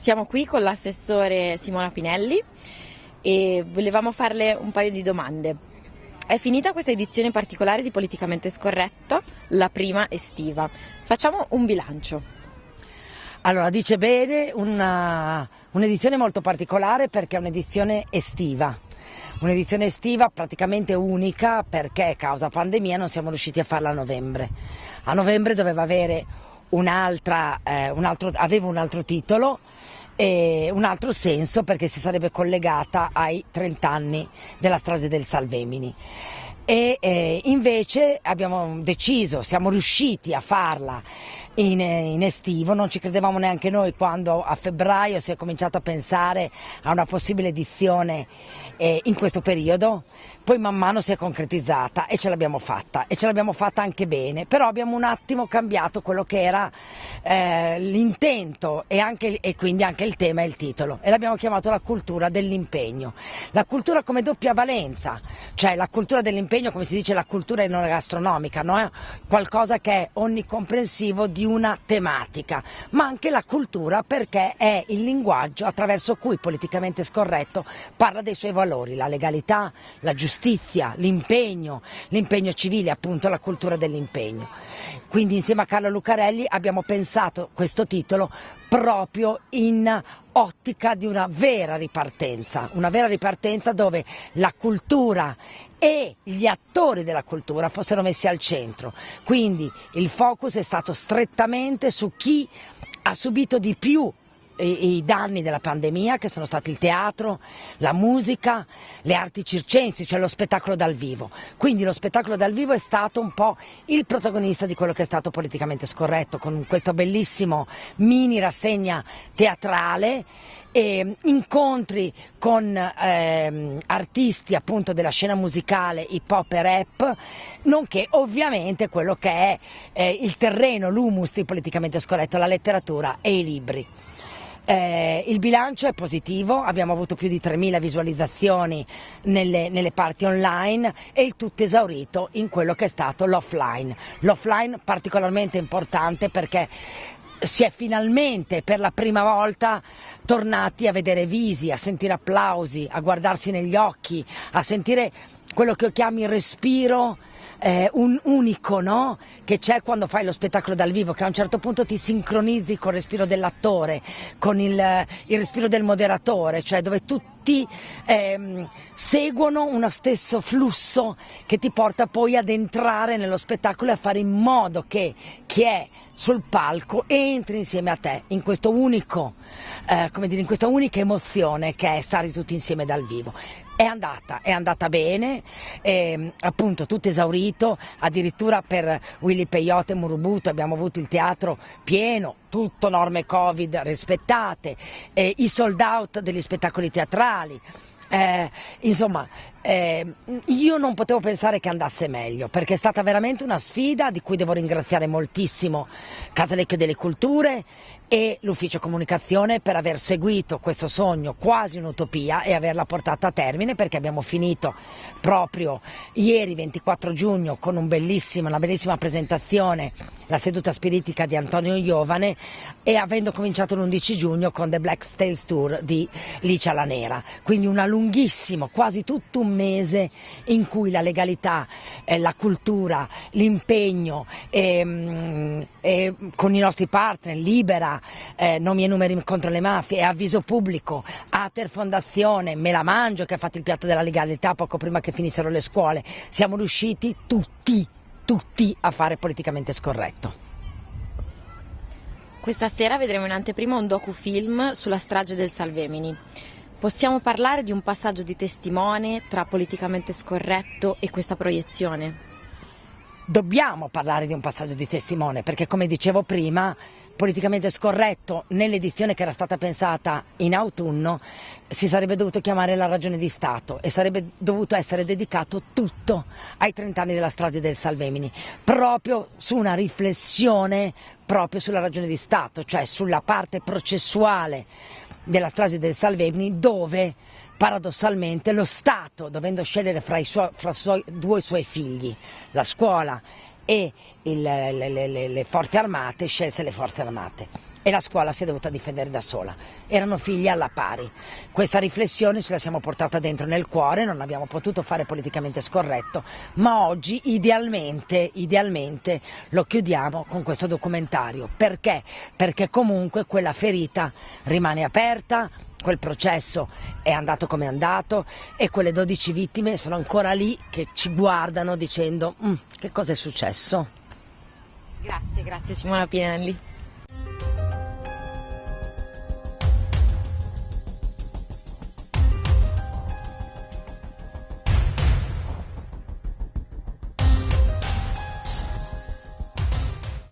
Siamo qui con l'assessore Simona Pinelli e volevamo farle un paio di domande. È finita questa edizione particolare di Politicamente Scorretto, la prima estiva. Facciamo un bilancio. Allora, dice bene, un'edizione molto particolare perché è un'edizione estiva. Un'edizione estiva praticamente unica perché causa pandemia non siamo riusciti a farla a novembre. A novembre doveva avere un'altra, eh, un altro, aveva un altro titolo e un altro senso perché si sarebbe collegata ai 30 anni della strage del Salvemini. E eh, invece abbiamo deciso, siamo riusciti a farla in, in, estivo, non ci credevamo neanche noi quando a febbraio si è cominciato a pensare a una possibile edizione eh, in questo periodo, poi man mano si è concretizzata e ce l'abbiamo fatta e ce l'abbiamo fatta anche bene, però abbiamo un attimo cambiato quello che era eh, l'intento e, e, quindi anche il tema e il titolo. E l'abbiamo chiamato la cultura dell'impegno, la cultura come doppia valenza, cioè la cultura dell'impegno come si dice la cultura non gastronomica, no? qualcosa che è onnicomprensivo di una tematica, ma anche la cultura perché è il linguaggio attraverso cui politicamente scorretto parla dei suoi valori, la legalità, la giustizia, l'impegno, l'impegno civile, appunto la cultura dell'impegno. Quindi insieme a Carlo Lucarelli abbiamo pensato questo titolo proprio in ottica di una vera ripartenza, una vera ripartenza dove la cultura e gli attori della cultura fossero messi al centro. Quindi il focus è stato strettamente su chi ha subito di più i, i danni della pandemia che sono stati il teatro, la musica, le arti circensi, cioè lo spettacolo dal vivo. Quindi lo spettacolo dal vivo è stato un po' il protagonista di quello che è stato politicamente scorretto, con questo bellissimo mini rassegna teatrale e incontri con ehm, artisti appunto della scena musicale hip hop e rap, nonché ovviamente quello che è eh, il terreno, l'humus di politicamente scorretto, la letteratura e i libri. Eh, il bilancio è positivo, abbiamo avuto più di 3.000 visualizzazioni nelle, nelle, parti online e il tutto esaurito in quello che è stato l'offline. L'offline particolarmente importante perché si è finalmente per la prima volta tornati a vedere visi, a sentire applausi, a guardarsi negli occhi, a sentire quello che io chiamo il respiro eh, un unico no? che c'è quando fai lo spettacolo dal vivo, che a un certo punto ti sincronizzi col respiro dell'attore, con il, il, respiro del moderatore, cioè dove tutti ehm, seguono uno stesso flusso che ti porta poi ad entrare nello spettacolo e a fare in modo che chi è sul palco entri insieme a te in, unico, eh, dire, in questa unica emozione che è stare tutti insieme dal vivo. È andata, è andata bene, eh, appunto tutto esaurito, addirittura per Willy Peyote e Murubuto abbiamo avuto il teatro pieno, tutto norme Covid rispettate, eh, i sold out degli spettacoli teatrali. Eh, insomma, eh, io non potevo pensare che andasse meglio perché è stata veramente una sfida di cui devo ringraziare moltissimo Casalecchio delle Culture e l'ufficio comunicazione per aver seguito questo sogno quasi un'utopia e averla portata a termine perché abbiamo finito proprio ieri 24 giugno con un una bellissima presentazione la seduta spiritica di Antonio Iovane e avendo cominciato l'11 giugno con The Black Tales Tour di Licia la Nera. Quindi una lunghissimo quasi tutto un mese in cui la legalità, eh, la cultura, l'impegno eh, eh, con i nostri partner, Libera eh, nomi e numeri contro le mafie e avviso pubblico, Ater Fondazione, Me la Mangio che ha fatto il piatto della legalità poco prima che finissero le scuole, siamo riusciti tutti, tutti a fare politicamente scorretto. Questa sera vedremo in anteprima un docufilm sulla strage del Salvemini. Possiamo parlare di un passaggio di testimone tra politicamente scorretto e questa proiezione? Dobbiamo parlare di un passaggio di testimone perché come dicevo prima politicamente scorretto nell'edizione che era stata pensata in autunno si sarebbe dovuto chiamare la ragione di Stato e sarebbe dovuto essere dedicato tutto ai 30 anni della strage del Salvemini, proprio su una riflessione proprio sulla ragione di Stato, cioè sulla parte processuale della strage del Salvemini dove paradossalmente lo Stato, dovendo scegliere fra, i suoi, fra suoi, due suoi figli, la scuola e il, le, le, le, forze armate, scelse le forze armate. E la scuola si è dovuta difendere da sola. Erano figli alla pari. Questa riflessione ce la siamo portata dentro nel cuore, non abbiamo potuto fare politicamente scorretto, ma oggi idealmente, idealmente lo chiudiamo con questo documentario. Perché? Perché comunque quella ferita rimane aperta, quel processo è andato come è andato e quelle 12 vittime sono ancora lì che ci guardano dicendo mm, che cosa è successo. Grazie, grazie Simona Pinelli.